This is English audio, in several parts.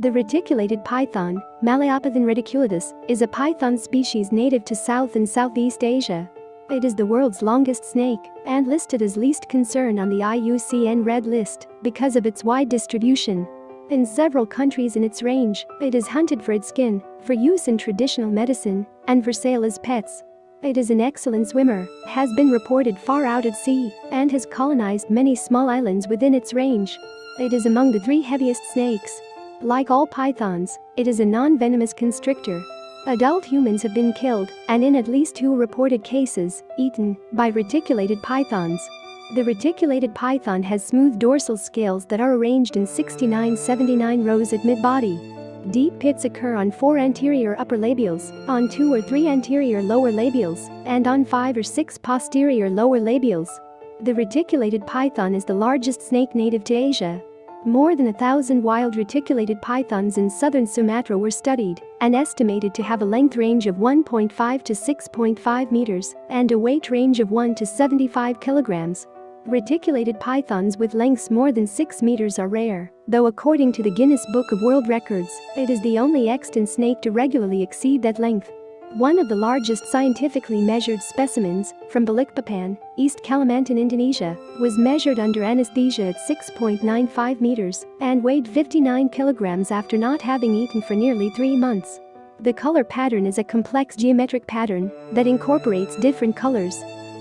The reticulated python, Malayopython reticulatus, is a python species native to South and Southeast Asia. It is the world's longest snake and listed as least concern on the IUCN Red List because of its wide distribution. In several countries in its range, it is hunted for its skin, for use in traditional medicine, and for sale as pets. It is an excellent swimmer, has been reported far out at sea, and has colonized many small islands within its range. It is among the three heaviest snakes, like all pythons, it is a non-venomous constrictor. Adult humans have been killed, and in at least two reported cases, eaten, by reticulated pythons. The reticulated python has smooth dorsal scales that are arranged in 69-79 rows at mid-body. Deep pits occur on four anterior upper labials, on two or three anterior lower labials, and on five or six posterior lower labials. The reticulated python is the largest snake native to Asia, more than a thousand wild reticulated pythons in southern Sumatra were studied and estimated to have a length range of 1.5 to 6.5 meters and a weight range of 1 to 75 kilograms. Reticulated pythons with lengths more than 6 meters are rare, though according to the Guinness Book of World Records, it is the only extant snake to regularly exceed that length. One of the largest scientifically measured specimens, from Balikpapan, East Kalimantan, Indonesia, was measured under anesthesia at 6.95 meters and weighed 59 kilograms after not having eaten for nearly three months. The color pattern is a complex geometric pattern that incorporates different colors.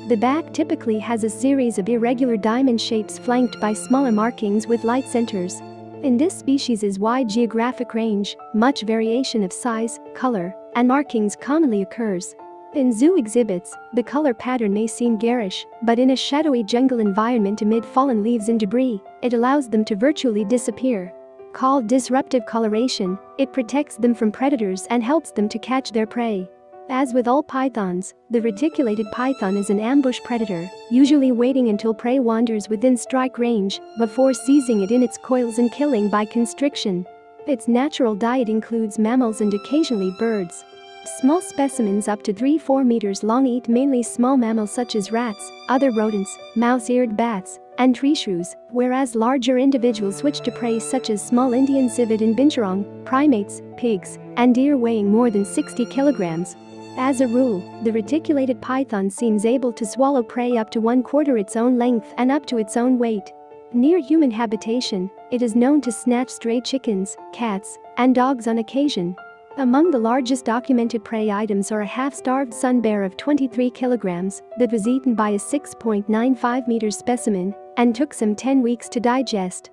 The back typically has a series of irregular diamond shapes flanked by smaller markings with light centers. In this species' wide geographic range, much variation of size, color, and markings commonly occurs. In zoo exhibits, the color pattern may seem garish, but in a shadowy jungle environment amid fallen leaves and debris, it allows them to virtually disappear. Called disruptive coloration, it protects them from predators and helps them to catch their prey. As with all pythons, the reticulated python is an ambush predator, usually waiting until prey wanders within strike range before seizing it in its coils and killing by constriction. Its natural diet includes mammals and occasionally birds. Small specimens up to 3-4 meters long eat mainly small mammals such as rats, other rodents, mouse-eared bats, and tree shrews, whereas larger individuals switch to prey such as small Indian civet and binturong, primates, pigs, and deer weighing more than 60 kilograms. As a rule, the reticulated python seems able to swallow prey up to one quarter its own length and up to its own weight. Near human habitation, it is known to snatch stray chickens, cats, and dogs on occasion. Among the largest documented prey items are a half-starved sun bear of 23 kilograms that was eaten by a 6.95 meter specimen and took some 10 weeks to digest.